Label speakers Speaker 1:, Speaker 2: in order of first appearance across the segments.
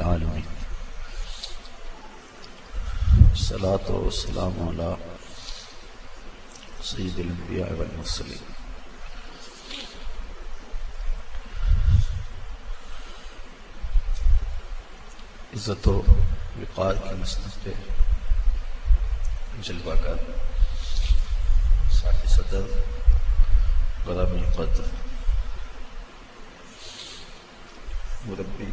Speaker 1: रबालमीन सलात वसलाम सईदबिया वसलीम इज़्ज़त वक़ार की मसनत पे जलवा कर साथ सदर गरम कद्र मुरबी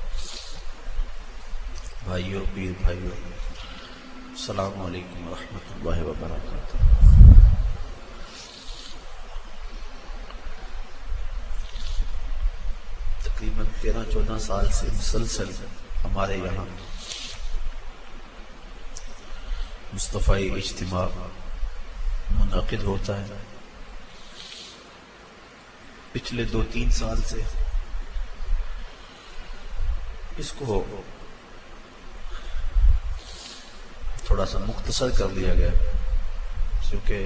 Speaker 1: भाइयों, पीर भाइयों सलाम अलैकुम रहमतुल्लाहि व तकरीबन तेरह चौदह साल से मुसलसल हमारे यहाँ मुस्तफ़ाई इज्तम मुनद होता है। पिछले दो तीन साल से इसको थोड़ा सा मुख्तसर कर दिया गया, क्योंकि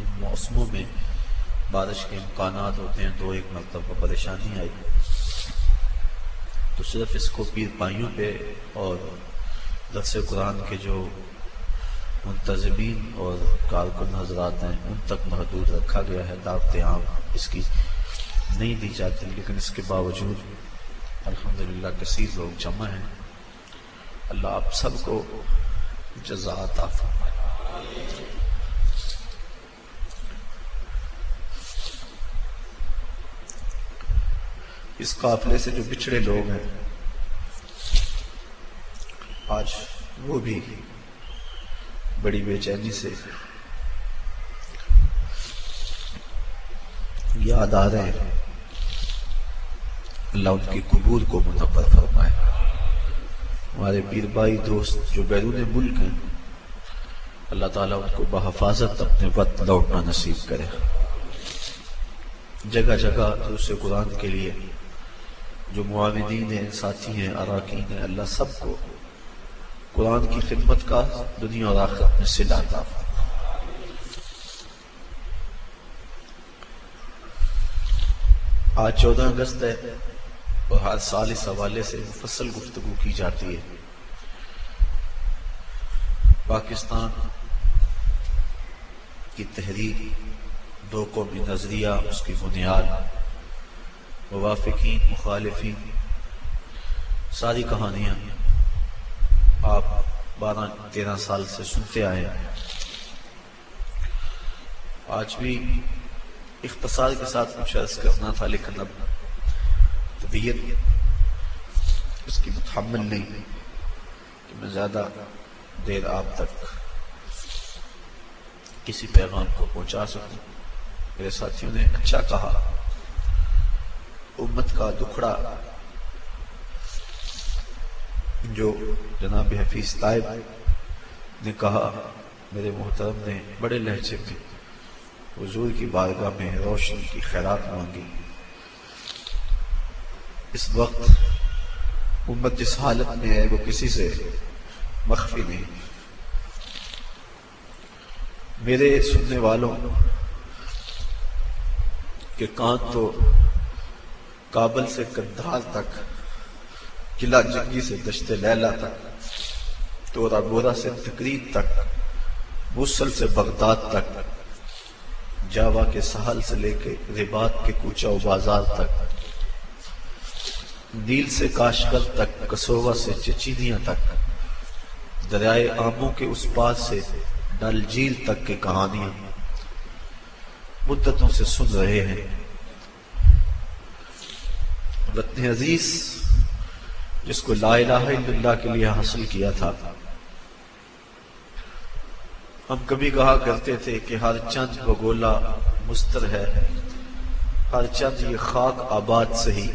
Speaker 1: इन मौसमों में बारिश के इम्कान होते हैं तो एक मरतबा परेशानी आई। तो सिर्फ़ इसको पीर पाइयों पे और दरस कुरान के जो मुंतजमीन और कारकुन हजरात हैं, उन तक महदूद रखा गया है दावत आम इसकी नहीं दी जाती, लेकिन इसके बावजूद अल्हम्दुलिल्लाह कसीर लोग जमा हैं। अल्लाह आप सबको जजात इस काफिले से जो बिछड़े लोग हैं, आज वो भी बड़ी बेचैनी से याद आ रहे हैं। अल्लाह उनकी कबूल को मुनवर फरमाए। हमारे पीर भाई दोस्त जो बैरून मुल्क हैं, अल्लाह ताला उनको बहफाजत अपने वक्त लौटना नसीब करे। जगह जगह दूसरे कुरान के लिए, जो मुआविदीन हैं, साथी हैं, अरकान हैं, अल्लाह सबको कुरान की खिदमत का दुनिया और आखिरत में सिला आज चौदह अगस्त है और हर साल इस हवाले से मुफसल गुफ्तु की जाती है। पाकिस्तान की तहरीर, दो कौमी नज़रिया, उसकी बुनियाद, मुवाफिकीन मुखालफी सारी कहानियाँ आप बारह, तेरह साल से सुनते आए आज भी इख्तसार के साथ कुछ अर्ज़ करना था, लेकिन अब तबीयत इसकी मुतहमल नहीं कि मैं ज़्यादा देर आप तक किसी पैगाम को पहुँचा सकूँ। मेरे साथियों ने अच्छा कहा, उम्मत का दुखड़ा जो जनाब हफीज ताइब ने कहा, मेरे मोहतरम ने बड़े लहजे में हजूर की बारगाह में रोशनी की खैरात मांगी। इस वक्त उम्मत जिस हालत में है, वो किसी से मख्फी नहीं। मेरे सुनने वालों, के कान तो काबल से कंधार तक, किला जंगी से दश्ते लैला तक, तोरा बोरा से तकरीब तक, मुसल से बगदाद तक, जावा के सहल से लेके रिबात के कूचा बाज़ार तक नील से काशकर तक, कसोवा से चचीनिया तक। दरियाए आमों के उस पार से डल झील तक की कहानियाँ। मुद्दतों से सुन रहे हैं। वतन अज़ीज़, जिसको ला के लिए हासिल किया था। हम कभी कहा करते थे कि हर चंद बगोला मुस्तर है, हर चंद ये खाक आबाद सही।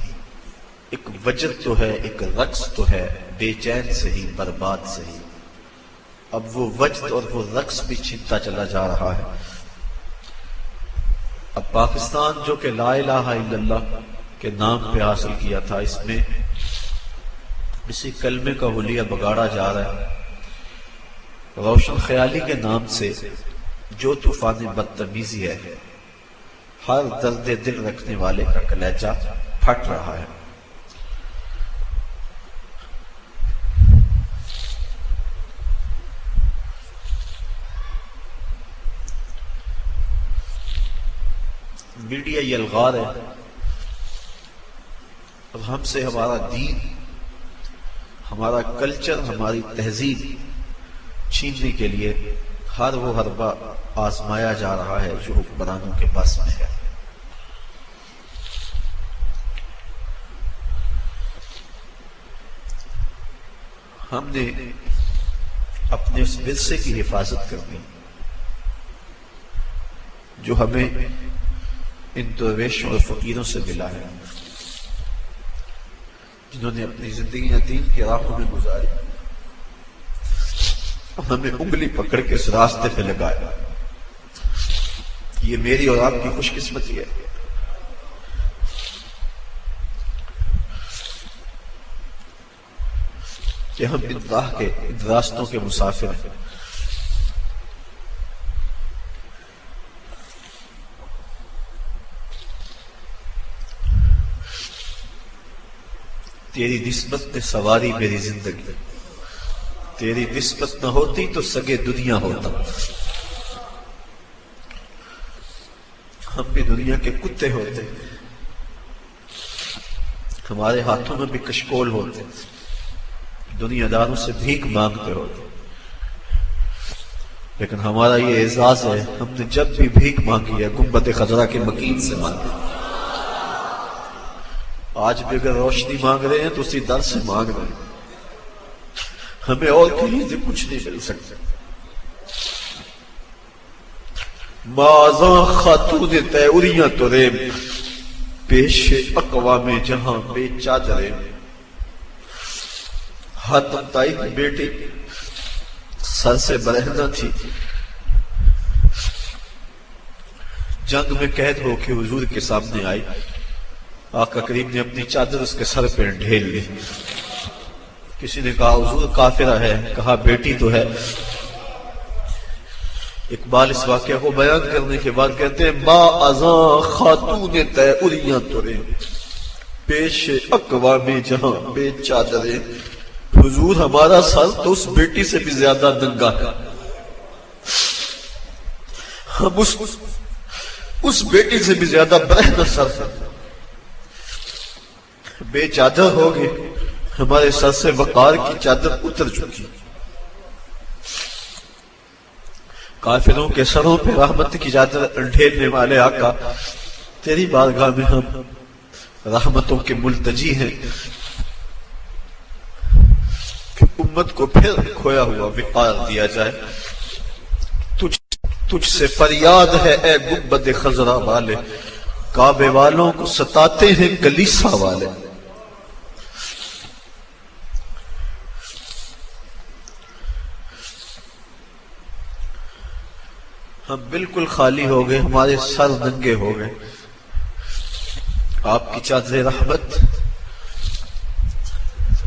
Speaker 1: एक वजद तो है, एक रक्स तो है, बेचैन सही बर्बाद सही अब वो वजद और वो रक्स भी छिनता चला जा रहा है। अब पाकिस्तान, जो कि ला के नाम पे हासिल किया था, इसमें इसी कलमे का हुलिया बगाड़ा जा रहा है। रोशन ख्याली के नाम से जो तूफ़ान बदतमीजी है, हर दर्द दिल रखने वाले का कलेजा फट रहा है। मीडिया यलगार है। अब हमसे हमारा दीन, हमारा कल्चर, हमारी तहजीब छीनने के लिए हर वो हरबा आजमाया जा रहा है जो हुक्मरानों के पास में है। हमने अपने उस विरसे की हिफाजत करनी जो हमें इन दरवेशों और फकीरों से मिला है जिन्होंने अपनी ज़िंदगी दीन के राहों में गुजारी हमें उंगली पकड़ के इस रास्ते पे लगाया ये मेरी और आपकी खुशकिस्मती है कि हम इन के इन रास्तों के मुसाफिर हैं तेरी निस्बत ने सवारी मेरी ज़िंदगी। तेरी निस्बत न होती तो सगे दुनिया होता। हम भी दुनिया के कुत्ते होते। हमारे हाथों में भी कशकोल होते। दुनियादारों से भीख मांगते होते। लेकिन हमारा ये एजाज है, हमने जब भी भीख मांगी है गुम्बत खजरा के मकीन से मांगी। आज भी अगर रोशनी मांग रहे हैं तो उसी दर से मांग रहे हमें और कहीं से कुछ नहीं मिल सकता। माजा खातून तयरिया तुरे, पेश अकवा में जहाँ बेचादरे हाथ ताई की बेटी, सर से बरहना थी। जंग में कैद होके हुजूर के सामने आई। आका करीम ने अपनी चादर उसके सर पर ढेल ली। किसी ने कहा, हुजूर काफिरा है। कहा, बेटी तो है। इकबाल इस वाक्य को बयान करने के बाद कहते हैं माँ अजा खातून तयरिया तुरे, पेश अकवा में जहाँ बेचादरे हुजूर, हमारा सर तो उस बेटी से भी ज़्यादा नंगा है। हम उस उस बेटी से भी ज़्यादा बहना सर बेचादर हो गए। हमारे सर से वकार की चादर उतर चुकी। काफिरों के सरों पे रहमत की चादर ढेरने वाले आका, तेरी बारगाह में हम रहमतों के मुलतजी हैं। कि उम्मत को फिर खोया हुआ विकार दिया जाए। तुझ, तुझसे फरियाद है, ए गुब्बद खजरा वाले। काबे वालों को सताते हैं गलीसा वाले। हम बिल्कुल खाली हो गए, हमारे सर नंगे हो गए। आपकी चादर रहमत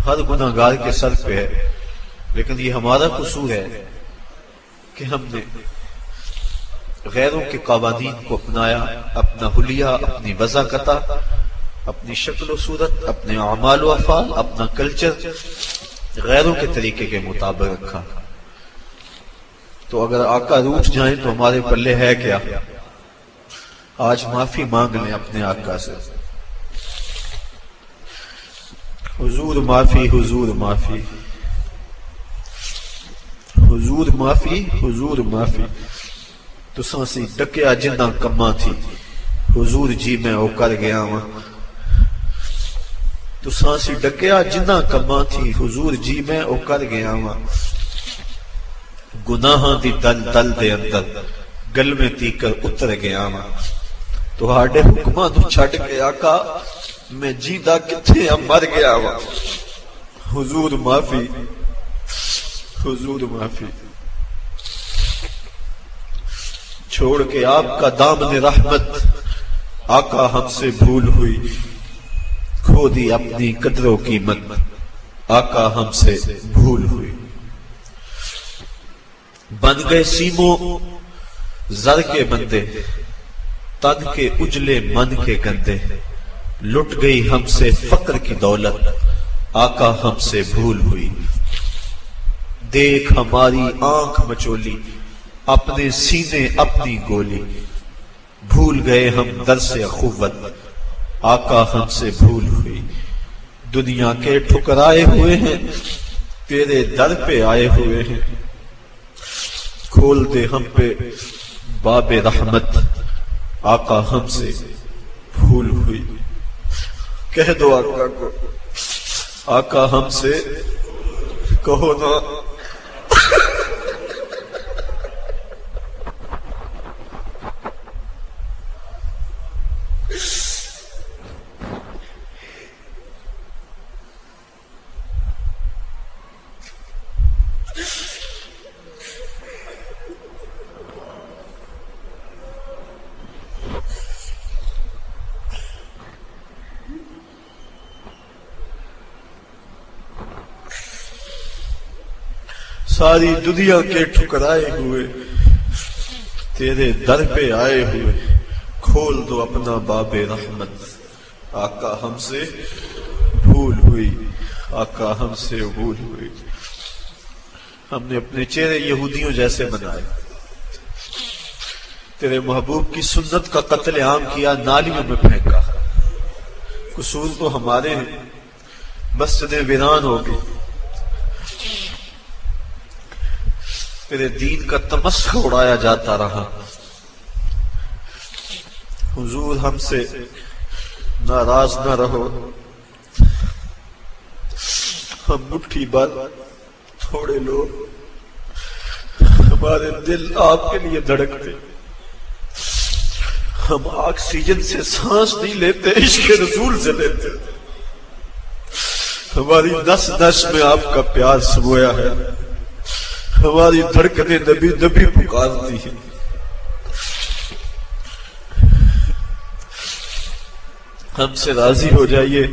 Speaker 1: हर गुनागार के सर पे है, लेकिन ये हमारा कसूर है कि हमने गैरों के कवानीन को अपनाया, अपना हुलिया, अपनी वजाकता, अपनी शक्ल सूरत, अपने अमाल अफाल, अपना कल्चर गैरों के तरीके के मुताबिक रखा। तो अगर आका रूठ जाए तो हमारे पल्ले है क्या? आज माफ़ी मांग लें अपने आका से। हुजूर माफ़ी हुजूर माफ़ी। हुजूर माफ़ी हुजूर माफ़ी। तुसा सी डकिया जिन्ना कमा थी। हुजूर जी, मैं ओ कर गया वा। तुसा सी डकिया जिन्ना कमा थी। हुजूर जी, मैं ओ कर गया वा। ਗੁਨਾਹਾਂ ਦੀ ਦਲ ਦਲ ਦੇ ਅੰਦਰ ਗਲਵੇਂ ਤੀਕਰ ਉਤਰ ਗਿਆ ਵਾਂ ਤੁਹਾਡੇ ਹੁਕਮਾਂ ਨੂੰ ਛੱਡ ਕੇ ਆਕਾ मैं जीदा कितने अब मर गया वा हुजूर माफी हुजूर माफी छोड़ के आपका दामन रहमत आका हमसे भूल हुई खो दी अपनी कदरों की मत आका हमसे भूल हुई बन गए सीमो जर के बंदे तन के उजले मन के गंदे। लुट गई हमसे फक्र की दौलत, आका हमसे भूल हुई। देख हमारी आँख मचोली, अपने सीने अपनी गोली। भूल गए हम दर से अखुवत आका हमसे भूल हुई। दुनिया के ठुकराए हुए हैं, तेरे दर पे आए हुए हैं। खोल दे हम पे बाबे रहमत, आका हमसे भूल हुई। कह दो आका को, आका हमसे कहो ना। सारी दुनिया के ठुकराए हुए, तेरे दर पे आए हुए, खोल दो अपना बाबे रहमत। आका हमसे भूल हुई, आका हमसे भूल हुई। हमने अपने चेहरे यहूदियों जैसे बनाए। तेरे महबूब की सुन्नत का कत्ल आम किया, नालियों में फेंका। कसूर तो हमारे हैं, मस्जिदें वीरान हो गई। मेरे दीन का तमस्क उड़ाया जाता रहा। हुजूर हमसे नाराज़ न रहो। हम मुट्ठी भर थोड़े लोग हमारे दिल आपके लिए धड़कते। हम ऑक्सीजन से सांस नहीं लेते, इश्क रसूल से लेते। हमारी नस नस में आपका प्यार समोया है। हमारी धड़कने नबी नबी पुकारती है। हमसे राज़ी हो जाइए।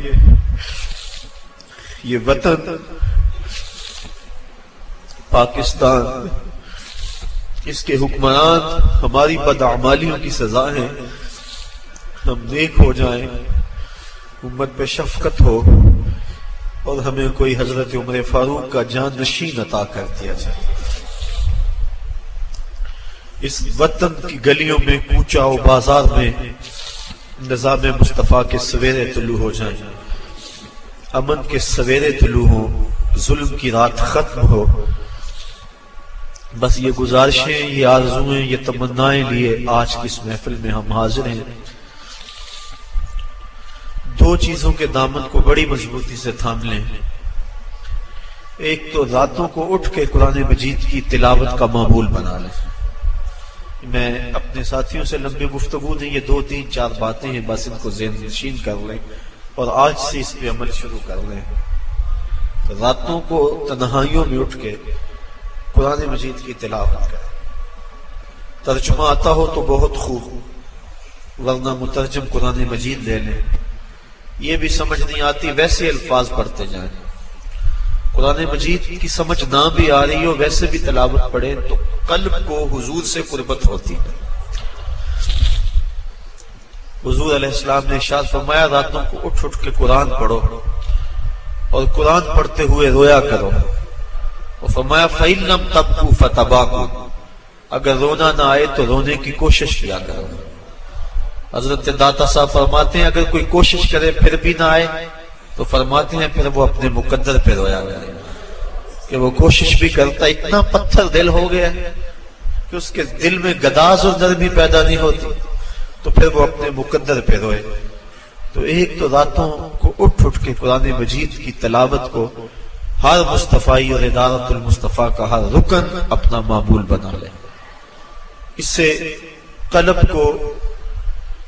Speaker 1: ये वतन पाकिस्तान, इसके हुक्मरान, हमारी बदआमालियों की सजा है। हम नेक हो जाएँ, उम्मत पे शफकत हो, और हमें कोई हज़रत उमर फारूक का जान नशीन अता कर दिया जाए। इस वतन की गलियों में कूचाओ बाज़ार में, निज़ाम मुस्तफ़ा के सवेरे तुलू हो जाए। अमन के सवेरे तुलू हो, जुल्म की रात खत्म हो। बस ये गुजारिशें, ये आरजुएँ, ये तमन्नाएँ लिए आज की इस महफिल में हम हाजिर हैं। दो चीज़ों के दामन को बड़ी मजबूती से थाम लें। एक तो रातों को उठ के कुरान मजीद की तिलावत का मामूल बना लें। मैं अपने साथियों से लंबी गुफ्तगु नहीं, ये दो तीन चार बातें हैं, बस इनको जेन नशीन कर लें और आज से इस पे अमल शुरू कर लें। रातों को तनहाइयों में उठ के कुरान मजीद की तिलावत करें। तर्जुमा आता हो तो बहुत खूब, वरना मुतरजम कुरान मजीद ले लें। ये भी समझ नहीं आती, वैसे अल्फाज पढ़ते जाएँ। कुरान मजीद की समझ ना भी आ रही हो, वैसे भी तलावत पढ़े तो कल्ब को हुजूर से कुर्बत होती हुजूर अलैहिस्सलाम ने शाद फरमाया, रातों को उठ उठ के कुरान पढ़ो और कुरान पढ़ते हुए रोया करो। और फरमाया फ़ैलम तबकू फतबाकू। अगर रोना ना आए तो रोने की कोशिश किया करो। हज़रत दाता साहब फरमाते हैं, अगर कोई कोशिश करे फिर भी ना आए तो फरमाते हैं, फिर वो अपने मुकद्दर पे रोया गया कि वो कोशिश भी करता, इतना पत्थर दिल हो गया कि उसके दिल में गदाज और नरमी पैदा नहीं होती। तो फिर वो अपने मुकद्दर पे रोए। तो एक तो रातों को उठ उठ के कुरान मजीद की तलावत को हर मुस्तफ़ाई और इदारतुल मुस्तफ़ा का हर रुकन अपना मामूल बना ले। इससे कलब को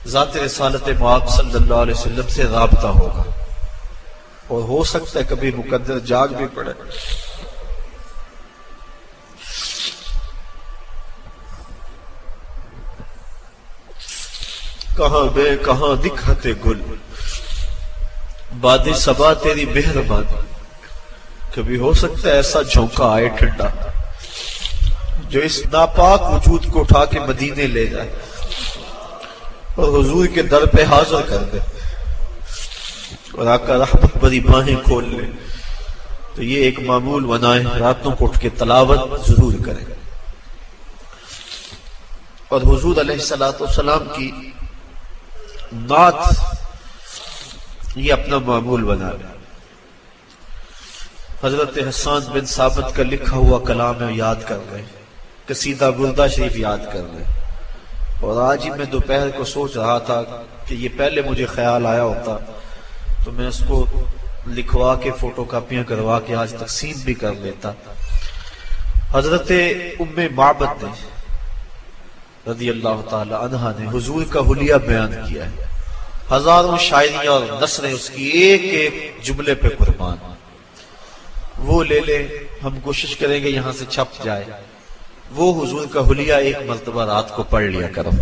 Speaker 1: ज़ात रसालत माब सल्लल्लाहु अलैहि वसल्लम से रबता होगा। और हो सकता है कभी मुकद्दर जाग भी पड़े। कहा बे कहाँ दिखाते गुल? बाद सबा तेरी मेहरबानी। कभी हो सकता है ऐसा झोंका आए ठंडा, जो इस नापाक वजूद को उठा के मदीने ले जाए और हुजूर के दर पे हाजिर कर दे। और आका रहमत बड़ी बाहें खोल ले। तो ये एक मामूल बनाए रातों को उठ के तलावत ज़रूर करें। और हुजूर सलाम की नात ये अपना मामूल बना ले। हज़रत हसान बिन साबित का लिखा हुआ कलाम है, याद कर रहे कसीदा गुरदा शरीफ याद कर रहे और आज ही मैं दोपहर को सोच रहा था कि ये पहले मुझे ख्याल आया होता तो मैं उसको लिखवा के फ़ोटो कापियाँ करवा के आज तकसीम भी कर लेता। हज़रत उम्मे माबत ने रदी अल्लाह तहा ने हुजूर का हुलिया बयान किया है। हज़ारों शायरियाँ और नसरें उसकी एक एक जुमले पे कुर्बान। वो ले ले, हम कोशिश करेंगे यहाँ से छप जाए। वो हुजूर का हुलिया एक मरतबा रात को पढ़ लिया करो।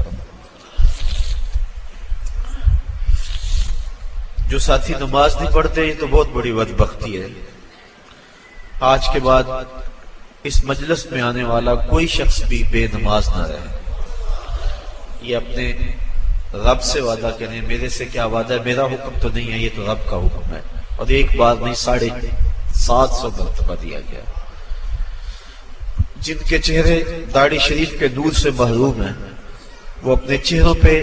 Speaker 1: जो साथी नमाज़ नहीं पढ़ते ये तो बहुत बड़ी बदबख्ती है। आज के बाद इस मजलस में आने वाला कोई शख्स भी बेनमाज ना रहे। ये अपने रब से वादा करें, मेरे से क्या वादा है? मेरा हुक्म तो नहीं है, ये तो रब का हुक्म है। और एक बार नहीं, साढ़े सात सौ मरतबा दिया गया। जिनके चेहरे दाढ़ी शरीफ के नूर से महरूम है, वो अपने चेहरों पे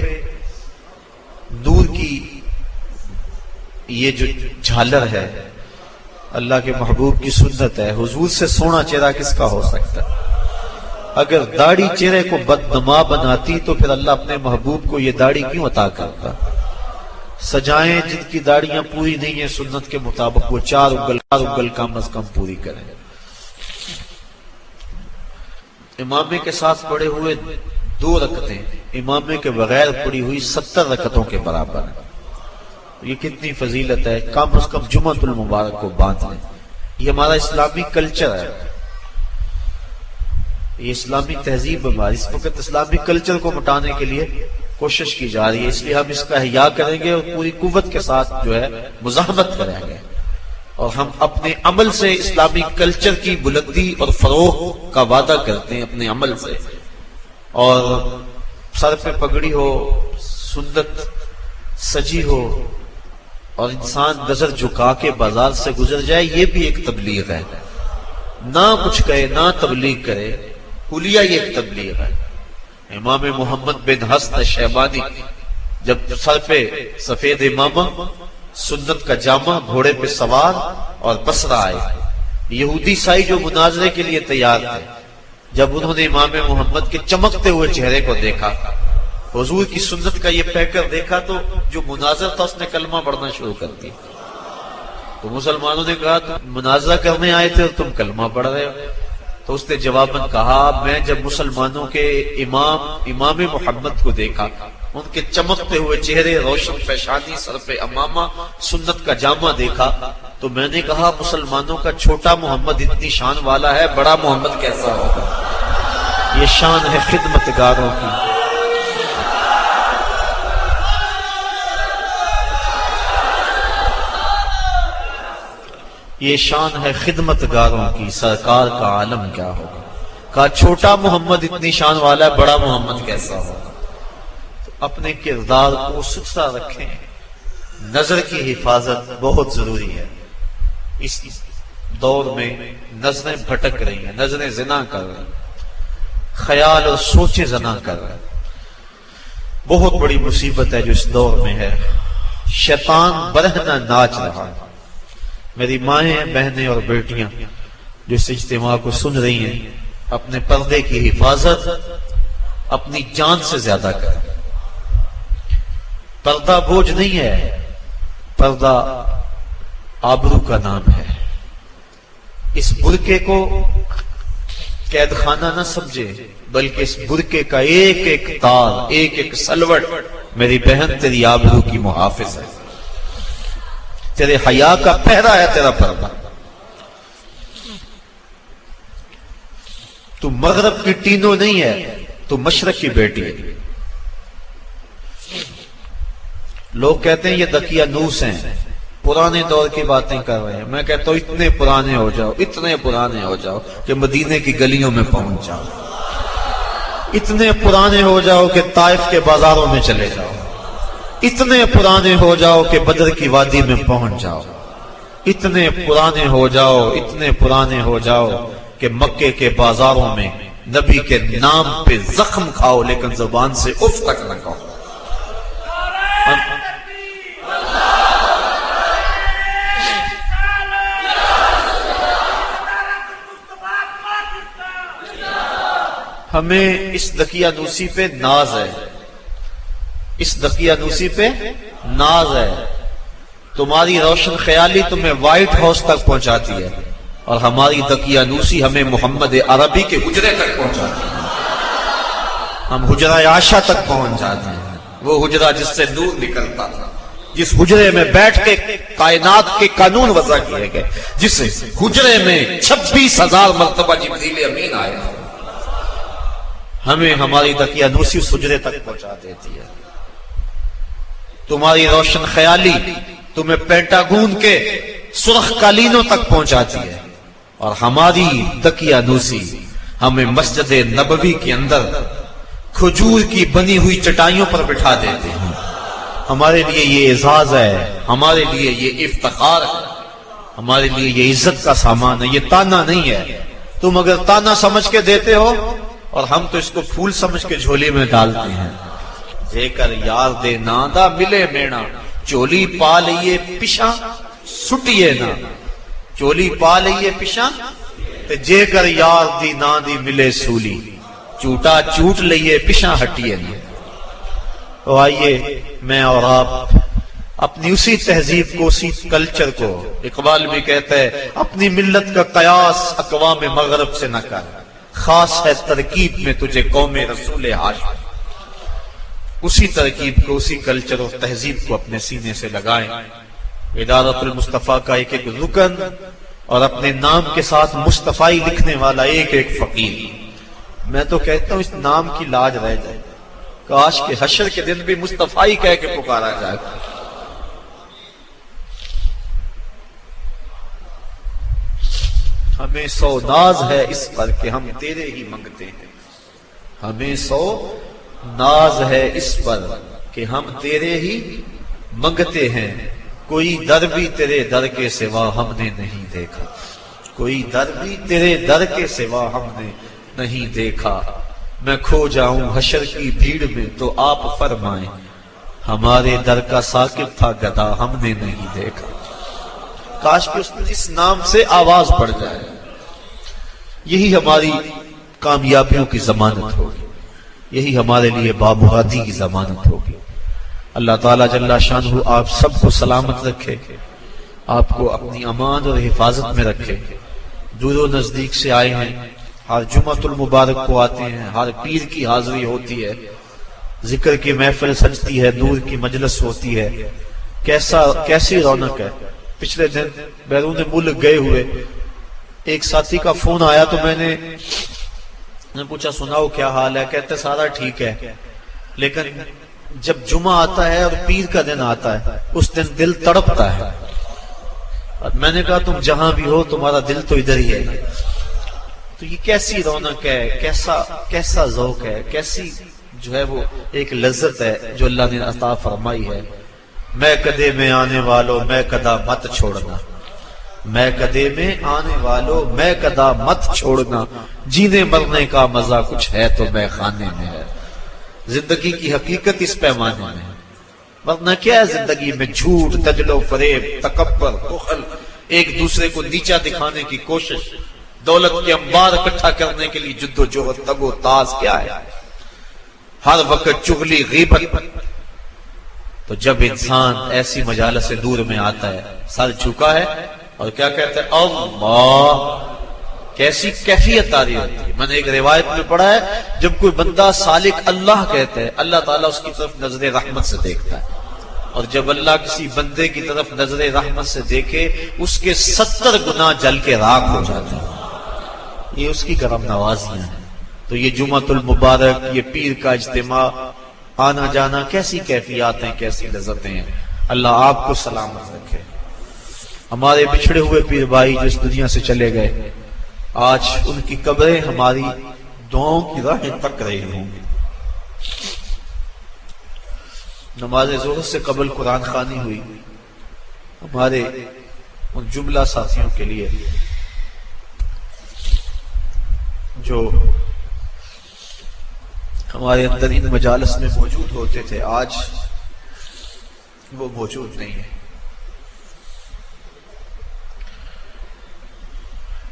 Speaker 1: नूर की ये जो झालर है, अल्लाह के महबूब की सुन्नत है। हुजूर से सोना चेहरा किसका हो सकता है? अगर दाढ़ी चेहरे को बदनमा बनाती तो फिर अल्लाह अपने महबूब को ये दाढ़ी क्यों अता करता? सजाएँ जिनकी दाढ़ियाँ पूरी नहीं है, सुन्नत के मुताबिक वो चार उगल चार उगल कम अज कम पूरी करें। इमामे के साथ पड़े हुए दो रकतें, इमामे के बगैर पड़ी हुई सत्तर रकतों के बराबर है। ये कितनी फजीलत है, कम अज कम जुमतुल मुबारक को बाँध लें। ये हमारा इस्लामी कल्चर है। ये इस्लामी तहजीब हमारी। इस वक्त इस्लामी कल्चर को मिटाने के लिए कोशिश की जा रही है। इसलिए हम इसका हिया करेंगे और पूरी कुत के साथ जो है, मुजाहमत करेंगे और हम अपने अमल से इस्लामी कल्चर की बुलंदी और फरोह का वादा करते हैं अपने अमल से। और सर पे पगड़ी हो, सुन्नत, सजी हो और इंसान नज़र झुका के बाज़ार से गुजर जाए, ये भी एक तबलीग है। ना कुछ कहे, ना तबलीग करे हुलिया ये एक तबलीग है। इमाम मोहम्मद बिन हसन शहबानी जब सर पे सफ़ेद इमामा, सुन्नत का जामा, घोड़े पे सवार और पसरा आए। यहूदी साई जो मुनाजरे के लिए तैयार थे, जब उन्होंने इमाम मोहम्मद के चमकते हुए चेहरे को देखा हजूर की सुन्नत का ये पैकर देखा तो जो मुनाजर था, उसने कलमा पढ़ना शुरू कर दिया। तो मुसलमानों ने कहा, तुम मुनाजरा करने आए थे और तुम कलमा पढ़ रहे हो। तो उसने जवाबन कहा, मैं जब मुसलमानों के इमाम इमाम मोहम्मद को देखा, उनके चमकते हुए चेहरे, रोशन पेशानी, सर अमामा, सुन्नत का जामा देखा तो मैंने कहा, मुसलमानों का छोटा मोहम्मद इतनी शान वाला है, बड़ा मोहम्मद कैसा होगा? ये शान है खिदमतगारों की। ये शान है खिदमतगारों की, सरकार का आलम क्या होगा? कहा, छोटा मोहम्मद इतनी शान वाला है, बड़ा मोहम्मद कैसा होगा? तो अपने किरदार को सुथरा रखें। नज़र की हिफाजत बहुत ज़रूरी है। इस दौर में नज़रें भटक रही हैं, नज़रें जिना कर रही हैं। ख्याल और सोचे जना कर रहे हैं। बहुत बड़ी मुसीबत है जो इस दौर में है। शैतान बरहना नाच रहा है। मेरी माए, बहनें और बेटियाँ जो इस इज्तिमा को सुन रही हैं, अपने पर्दे की हिफाजत अपनी जान से ज़्यादा करें। पर्दा बोझ नहीं है, पर्दा आबरू का नाम है। इस बुरके को कैद खाना ना समझे, बल्कि इस बुरके का एक एक तार एक एक सलवट मेरी बहन तेरी आबरू की मुहाफिज है। तेरे हया का पहरा है तेरा पर्दा। तू मगरब की टीनो नहीं है, तू मशरक की बेटी है। लोग कहते हैं, ये दकिया नूस हैं, पुराने दौर की बातें कर रहे हैं। मैं कहता हूँ, इतने पुराने हो जाओ, इतने पुराने हो जाओ कि मदीने की गलियों में पहुँच जाओ। इतने पुराने हो जाओ कि ताइफ के बाजारों में चले जाओ। इतने पुराने हो जाओ कि बदर की वादी में पहुँच जाओ। इतने पुराने हो जाओ, इतने पुराने हो जाओ कि मक्के के बाजारों में नबी के नाम पे जख्म खाओ, लेकिन ज़ुबान से उफ तक न कहो हमें इस दकिया दूसी पे नाज है। इस दकियानूसी पे नाज है। तुम्हारी रोशन ख्याली तुम्हें व्हाइट हाउस तक पहुंचाती है और हमारी दकियानूसी हमें मोहम्मद अरबी के हुजरे तक पहुंचाती है। हम हुजरा आशा तक पहुँच जाते हैं। वो हुजरा जिससे दूर निकलता था, जिस हुजरे में बैठ के कायनात के कानून वजह किए गए, जिस हुजरे में छब्बीस हज़ार मरतबा जिब्रील अमीन आए हमें हमारी दकियानूसी उस हुजरे तक पहुँचा देती है। तुम्हारी रोशन ख्याली तुम्हें पेंटागून के सुरख कालीनों तक पहुंचाती है। और हमारी दकिया नूसी हमें मस्जिद नबवी के अंदर खजूर की बनी हुई चटाइयों पर बिठा देते हैं। हमारे लिए ये एजाज है, हमारे लिए ये इफ्तार है। हमारे लिए ये इज़्ज़त का सामान है, ये ताना नहीं है। तुम अगर ताना समझ के देते हो, और हम तो इसको फूल समझ के झोली में डालते हैं। जेकर यार दे नादा मिले मेणा चोली पा लिये पिछा सुटिए ना चोली पा लिये पिछा ते जेकर यार दी ना दी मिले सूली चूटा चूट लिये पिछा हटिए ना तो आइए मैं और आप अपनी उसी तहजीब को उसी कल्चर को इकबाल भी कहते हैं अपनी मिल्लत का कयास अकवाम मगरब से न कर खास है तरकीब में तुझे कौम रसूल हाश उसी तरकीब को, उसी कल्चर और तहजीब को अपने सीने से लगाएँ। इदारतुल मुस्तफ़ा का एक एक रुकन और अपने नाम के साथ मुस्तफ़ाई लिखने वाला एक एक फकीर। मैं तो कहता हूँ, इस नाम की लाज रह जाए। काश के हशर के दिन भी मुस्तफ़ाई कह के पुकारा जाए। हमें सौ नाज है इस पर कि हम तेरे ही मंगते हैं। हमें सौ नाज है इस पर कि हम तेरे ही मंगते हैं। कोई दर भी तेरे दर के सिवा हमने नहीं देखा। कोई दर भी तेरे दर के सिवा हमने नहीं देखा। मैं खो जाऊँ हशर की भीड़ में तो आप फरमाए, हमारे दर का साकिब था गदा हमने नहीं देखा। काश कि उसने इस नाम से आवाज़ पड़ जाए। यही हमारी कामयाबियों की जमानत होगी। यही हमारे लिए बाबुहादी की जमानत होगी। अल्लाह ताला जल्ला शान आप सबको सलामत रखे, आपको अपनी अमान और हिफाजत में रखे। दूर नज़दीक से आए हैं, हर जुमतुल मुबारक को आते हैं, हर पीर की हाजिरी होती है। ज़िक्र की महफिल सजती है दूर की मजलस होती है। कैसा, कैसी रौनक है। पिछले दिन बैरून मुल्क गए हुए, एक साथी का फ़ोन आया तो मैंने ने पूछा, सुनाओ क्या हाल है? कहते, सारा ठीक है। लेकिन जब जुमा आता है और पीर का दिन आता है, उस दिन दिल तड़पता है। और मैंने कहा, तुम जहाँ भी हो, तुम्हारा दिल तो इधर ही है। तो ये कैसी रौनक है, कैसा कैसा जौक है, कैसी जो है वो एक लज्जत है जो अल्लाह ने अता फरमाई है। मैं कदे में आने वालों, मैं कदा मत छोड़ना। मैं कदे में आने वालों मैं कदा मत छोड़ना, जीने मरने का मज़ा कुछ है तो मैं खाने में है। ज़िंदगी की हकीकत इस पैमाने में है। वरना क्या है ज़िंदगी में झूठ तजलो फरेब तकबर बुखल एक दूसरे को नीचा दिखाने की कोशिश, दौलत के अंबार इकट्ठा करने के लिए जुद्दोजहद तगो ताज क्या है? हर वक्त चुगली, गीबत। तो जब इंसान ऐसी मजाल से दूर में आता है, सर झुका है और क्या कहते हैं? अल्लाह। कैसी कैफियत तारी होती है। मैंने एक रिवायत में पढ़ा है, जब कोई बंदा सालिक अल्लाह कहता है, अल्लाह ताला उसकी तरफ़ नज़र रहमत से देखता है। और जब अल्लाह किसी बंदे की तरफ़ नज़र रहमत से देखे, उसके सत्तर गुना जल के राख हो जाते हैं। ये उसकी करम नवाजियाँ हैं। तो ये जुमतुल मुबारक, ये पीर का इज्तिमा, आना जाना कैसी कैफियात हैं, कैसी लजतें हैं। अल्लाह आपको सलामत रखे। हमारे बिछड़े हुए पीर भाई जो इस दुनिया से चले गए, आज उनकी कब्रें हमारी दुआओं की राहें तक रही होंगी। नमाज़ ज़ोर से कबल कुरान खानी हुई हमारे उन जुमला साथियों के लिए, जो हमारे अंदर इन मजालस में मौजूद होते थे, आज वो मौजूद नहीं है।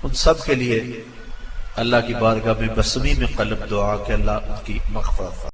Speaker 1: उन सब के लिए अल्लाह की बारगाह में बसमी में कलब दुआ के अल्लाह उनकी मखफरत